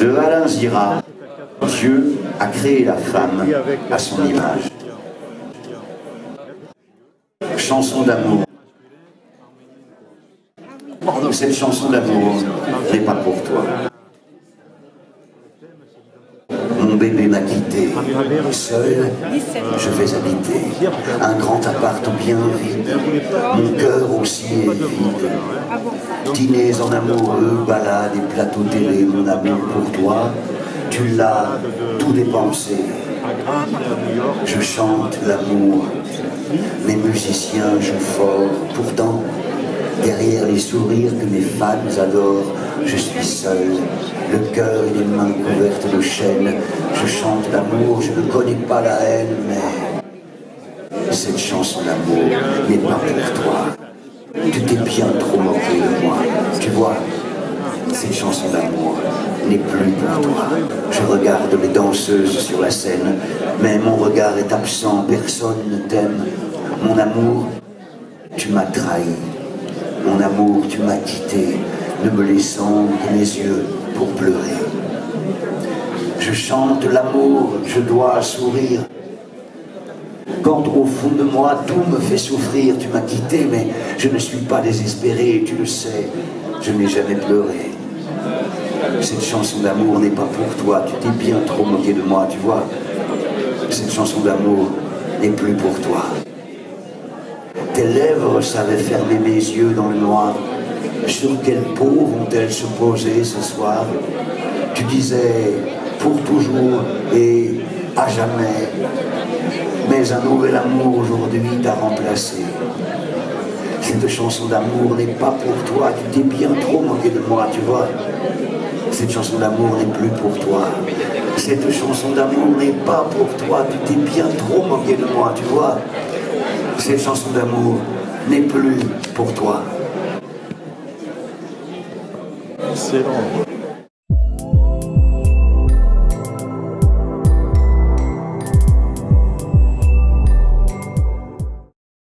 De Alain Zira, Dieu a créé la femme à son image. Chanson d'amour. Cette chanson d'amour n'est pas pour toi. Mon bébé m'a quitté. Seul, je vais habiter un grand appart bien vide. Mon cœur aussi est vide. Dîners en amoureux, balades et plateaux télé, mon amour pour toi, tu l'as tout dépensé. Je chante l'amour, mes musiciens jouent fort, pourtant, derrière les sourires que mes fans adorent, je suis seul, le cœur et les mains couvertes de chaînes. Je chante l'amour, je ne connais pas la haine, mais cette chanson d'amour n'est pas pour toi. Tu t'es bien trop moqué de moi, tu vois. Cette chanson d'amour n'est plus pour toi. Je regarde les danseuses sur la scène, mais mon regard est absent, personne ne t'aime. Mon amour, tu m'as trahi. Mon amour, tu m'as quitté, ne me laissant que mes yeux pour pleurer. Je chante l'amour, je dois sourire. Quand au fond de moi tout me fait souffrir, tu m'as quitté, mais je ne suis pas désespéré, tu le sais, je n'ai jamais pleuré. Cette chanson d'amour n'est pas pour toi, tu t'es bien trop moqué de moi, tu vois. Cette chanson d'amour n'est plus pour toi. Tes lèvres savaient fermer mes yeux dans le noir. Sur quelle peau vont-elles se poser ce soir? Tu disais pour toujours et à jamais. Mais un nouvel amour aujourd'hui t'a remplacé. Cette chanson d'amour n'est pas pour toi, tu t'es bien trop moqué de moi, tu vois. Cette chanson d'amour n'est plus pour toi. Cette chanson d'amour n'est pas pour toi, tu t'es bien trop moqué de moi, tu vois. Cette chanson d'amour n'est plus pour toi. Excellent.